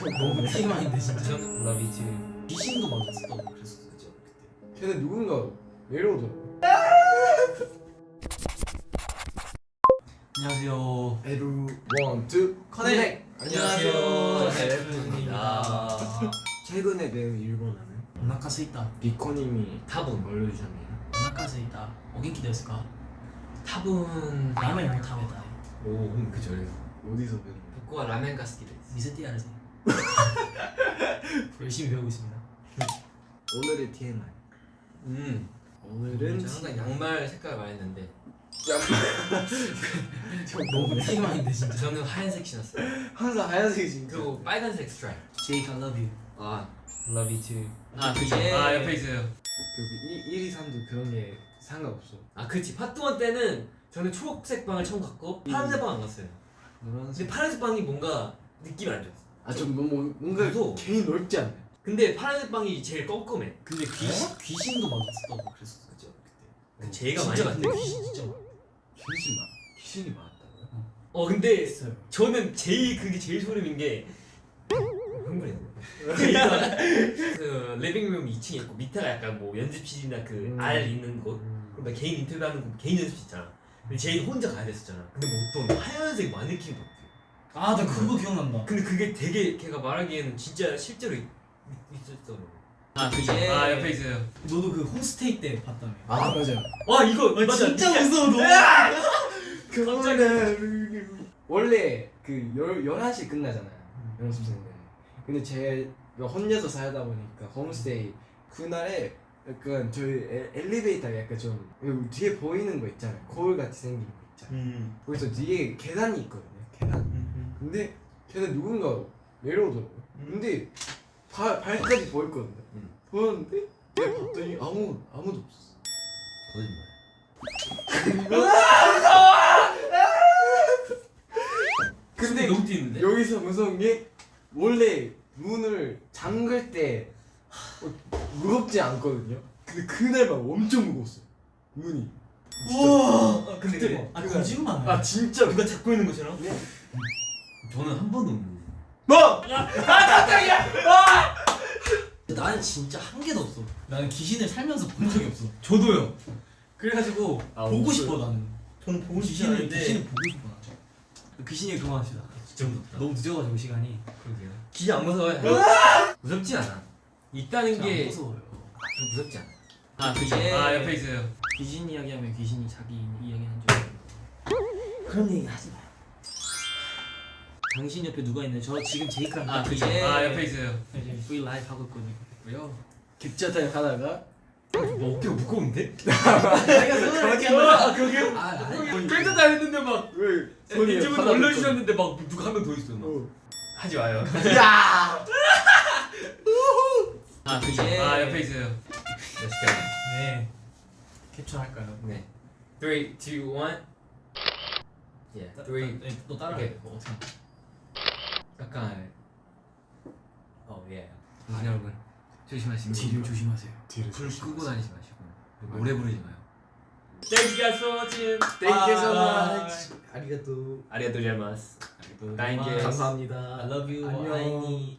너무 TMI인데 진짜 저는 Love You Too. 귀신도 맞았었다고 그랬었죠 그때 걔는 누군가 내려오더라고 안녕하세요 에루 원투 커넥 안녕하세요. 셀프입니다 최근에 배운 일본어는 오나카세 있다 미코님이 타분. 올려주셨네요 오나카세 있다 오겐키 데스까 타분. 라멘 못 타베다 오, 음, 그죠. 어디서 배운 거야? 복고가 라멘 가스키데. 미세티아르세 열심히 배우고 있습니다 오늘의 TMI 음. 오늘은 저 항상 양말 색깔 많이 했는데 너무 TMI인데 진짜 저는 하얀색 신었어요. 항상 하얀색이 진짜 그리고 빨간색 스트라이프. 제이크 I love you 아, Love You Too. 아, 그죠. 아, 옆에 있어요. 그 1, 2, 3도 그런 게 상관없어 아, 그치. 파트원 때는 저는 초록색 방을 처음 갔고 파란색 방 안 갔어요. 근데 노란색 파란색 방이 뭔가 느낌이 안 좋았어. 아좀 너무 뭔가 무서워. 괜히 넓지 않나요? 근데 파란색 방이 제일 껌껌해. 근데 귀신, 귀신도 맞았었다고 그랬었죠 그때 그 제가 많이 진짜. 근데 귀신 진짜 많아 귀신 맞 귀신이 많았다고요? 어 근데 있어요 저는 제일 그게 제일 소름인 게 흥분해. 그러니까 그 리빙룸 2층에 있고 밑에가 약간 뭐 연습실이나 그 음. 알 있는 곳, 그리고 막 개인 인터뷰하는 곳, 개인 연습실 있잖아. 근데 제일 혼자 가야 됐었잖아. 근데 뭐 어떤 하얀색 마네킹 같 아. 아나 그거 기억난다 근데 그게 되게 걔가 말하기에는 진짜 실제로 있, 있었더라고. 아 그죠 예. 아 옆에 있어요 너도 그 홈스테이 때 봤다며 아 맞아요 와 이거 아, 맞아. 진짜 무서워 너무 그거는 원래 그 열, 11시 끝나잖아요 연습생들 근데 제가 혼자서 살다 보니까 홈스테이 그날에 약간 저희 에, 엘리베이터가 약간 좀 뒤에 보이는 거 있잖아요 거울 같이 생긴 거 있잖아요 음. 거기서 뒤에 계단이 있거든요 계단 근데 걔는 누군가 내려오더라고요 근데 발, 발까지 보였거든요 음. 보였는데 내가 봤더니 아무, 아무도 없었어 거짓말. 근데 너무 뛰는데. 여기서 무서운 게 원래 문을 잠글 때 어, 무겁지 않거든요. 근데 그날만 엄청 무거웠어요. 문이. 우와 아, 근데 그때 그래. 아 거짓말 아 진짜. 누가 잡고 있는 것처럼? 저는 한 번도 없는데 뭐? 나는 진짜 한 개도 없어 나는 귀신을 살면서 본 적이 없어 저도요. 그래가지고 아, 보고 없어요? 싶어 나는 저는 보고 싶지 귀신을 않은데 귀신을 보고 싶어 나 귀신이 그만합시다 진짜 무섭다. 너무 늦어가지고 시간이 그러게요. 귀신 안 무서워요? 무섭지 않아. 있다는 게 무서워요 무섭지 않아. 아 예. 아 옆에 있어요 귀신 이야기하면 귀신이 자기 이야기하는 줄 그런 얘기 하지 마요 당신 옆에 누가 있나요? 저 지금 제이크랑 아, 그죠. 아, 옆에 있어요 이제 V 라이브 하고 있거든요 왜요? 객자 타임 하다가 너 어깨가 무거운데? 내가 손을 이렇게 아, 그러게요? 아 아니 꽤다 했는데 막 왜 손이 하나도 올려주셨는데 막 누가 한 명 더 있어. 막. 없고. 하지 마요. 야! 아 그죠 아, 옆에 있어요. Go. 네 캡처할까요? 네. 3, 2, 1. 예. 3. 네, 너 따라해. 뭐 어떻게 약간. 어, 예. 아 여러분 조심하시고 뒤를 조심하세요 뒤를 불 끄고 다니지 마시고 노래 부르지 마요 Thank you guys for watching. Thank you so Bye. much. 아리가또. 아리가또 you. 감사합니다. I love you 안녕.